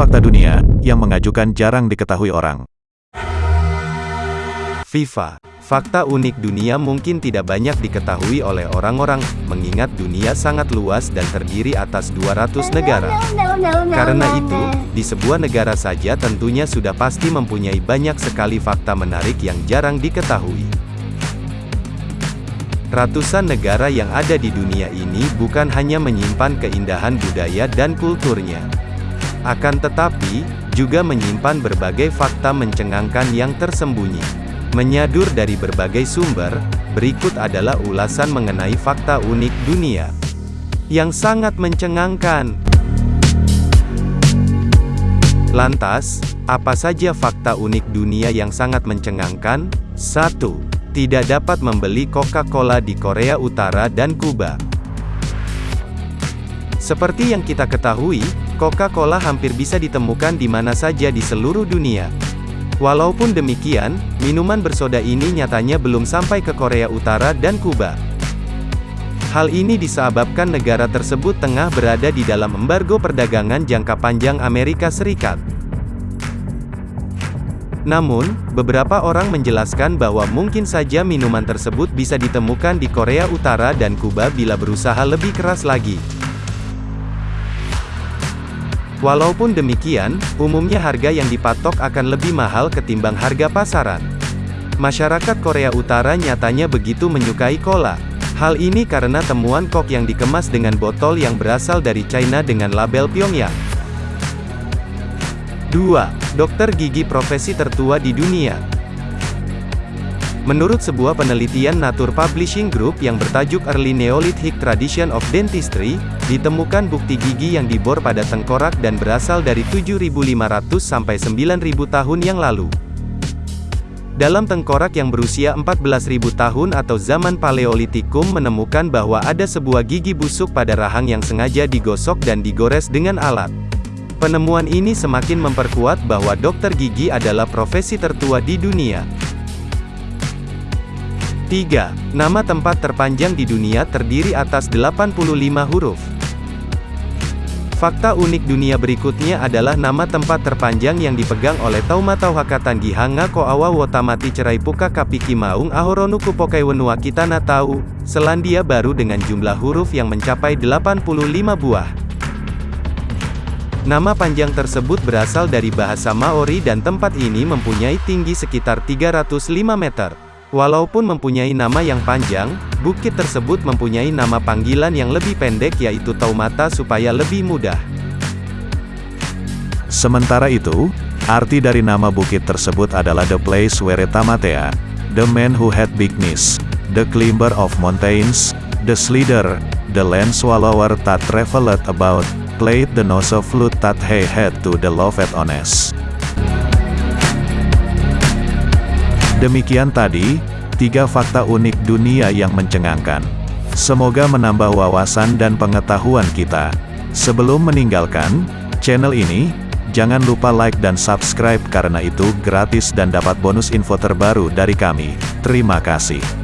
fakta dunia yang mengajukan jarang diketahui orang. FIFA. Fakta unik dunia mungkin tidak banyak diketahui oleh orang-orang, mengingat dunia sangat luas dan terdiri atas 200 negara. Karena itu, di sebuah negara saja tentunya sudah pasti mempunyai banyak sekali fakta menarik yang jarang diketahui. Ratusan negara yang ada di dunia ini bukan hanya menyimpan keindahan budaya dan kulturnya. Akan tetapi, juga menyimpan berbagai fakta mencengangkan yang tersembunyi. Menyadur dari berbagai sumber, berikut adalah ulasan mengenai fakta unik dunia. Yang sangat mencengangkan. Lantas, apa saja fakta unik dunia yang sangat mencengangkan? 1. Tidak dapat membeli Coca-Cola di Korea Utara dan Kuba. Seperti yang kita ketahui, Coca-Cola hampir bisa ditemukan di mana saja di seluruh dunia. Walaupun demikian, minuman bersoda ini nyatanya belum sampai ke Korea Utara dan Kuba. Hal ini disebabkan negara tersebut tengah berada di dalam embargo perdagangan jangka panjang Amerika Serikat. Namun, beberapa orang menjelaskan bahwa mungkin saja minuman tersebut bisa ditemukan di Korea Utara dan Kuba bila berusaha lebih keras lagi. Walaupun demikian, umumnya harga yang dipatok akan lebih mahal ketimbang harga pasaran. Masyarakat Korea Utara nyatanya begitu menyukai cola. Hal ini karena temuan kok yang dikemas dengan botol yang berasal dari China dengan label Pyongyang. 2. Dokter gigi profesi tertua di dunia Menurut sebuah penelitian Nature Publishing Group yang bertajuk Early Neolithic Tradition of Dentistry, ditemukan bukti gigi yang dibor pada tengkorak dan berasal dari 7.500 sampai 9.000 tahun yang lalu. Dalam tengkorak yang berusia 14.000 tahun atau zaman Paleolitikum menemukan bahwa ada sebuah gigi busuk pada rahang yang sengaja digosok dan digores dengan alat. Penemuan ini semakin memperkuat bahwa dokter gigi adalah profesi tertua di dunia. 3. Nama tempat terpanjang di dunia terdiri atas 85 huruf. Fakta unik dunia berikutnya adalah nama tempat terpanjang yang dipegang oleh Taumata Hakatan Gihanga Koawa Wotamati Cerai Puka Kapiki Maung Ahoronuku Pokai Wenua Kitana Tau, Selandia Baru dengan jumlah huruf yang mencapai 85 buah. Nama panjang tersebut berasal dari bahasa Maori dan tempat ini mempunyai tinggi sekitar 305 meter. Walaupun mempunyai nama yang panjang, bukit tersebut mempunyai nama panggilan yang lebih pendek yaitu Taumata supaya lebih mudah. Sementara itu, arti dari nama bukit tersebut adalah The Place Where Tamatea, The Man Who Had Big Knees, The Climber of Mountains, The Slider, The Land Swallower That Traveled About, Played the Nose Flute That He Had to the Loved Honest. Demikian tadi, tiga fakta unik dunia yang mencengangkan. Semoga menambah wawasan dan pengetahuan kita. Sebelum meninggalkan channel ini, jangan lupa like dan subscribe karena itu gratis dan dapat bonus info terbaru dari kami. Terima kasih.